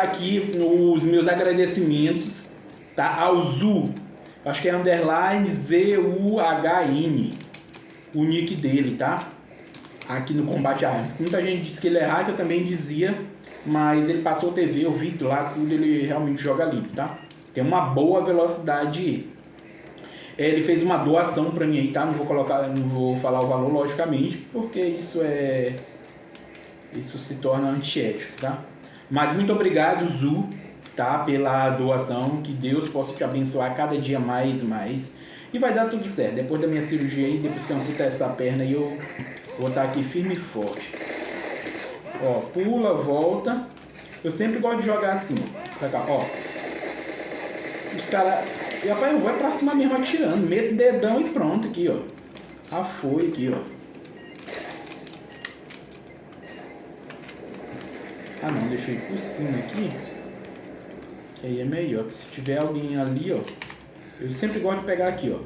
aqui os meus agradecimentos tá, ao Zu, acho que é underline Z-U-H-N, o nick dele, tá? Aqui no Combate Armas. Muita gente disse que ele é hacker, eu também dizia, mas ele passou TV, eu vi lá tudo, ele realmente joga limpo, tá? Tem uma boa velocidade. Ele fez uma doação pra mim aí, tá? Não vou colocar, não vou falar o valor, logicamente, porque isso é... Isso se torna antiético, tá? Mas muito obrigado, Zu, tá? Pela doação. Que Deus possa te abençoar cada dia mais e mais. E vai dar tudo certo. Depois da minha cirurgia aí, depois que eu amputar essa perna aí, eu vou estar aqui firme e forte. Ó, pula, volta. Eu sempre gosto de jogar assim, ó. cá, ó. Os caras... E rapaz, eu vou pra cima mesmo atirando. Meto dedão e pronto aqui, ó. Ah, foi aqui, ó. Ah não, deixei por cima aqui. Que aí é melhor. Que se tiver alguém ali, ó. Eu sempre gosto de pegar aqui, ó.